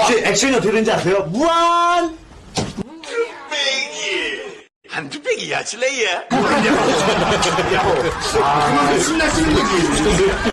혹시 액션이 어떻게 되는지 아세요? 무한! 한두 백이야, 실례야. 아, 그만큼 신나시는 거지.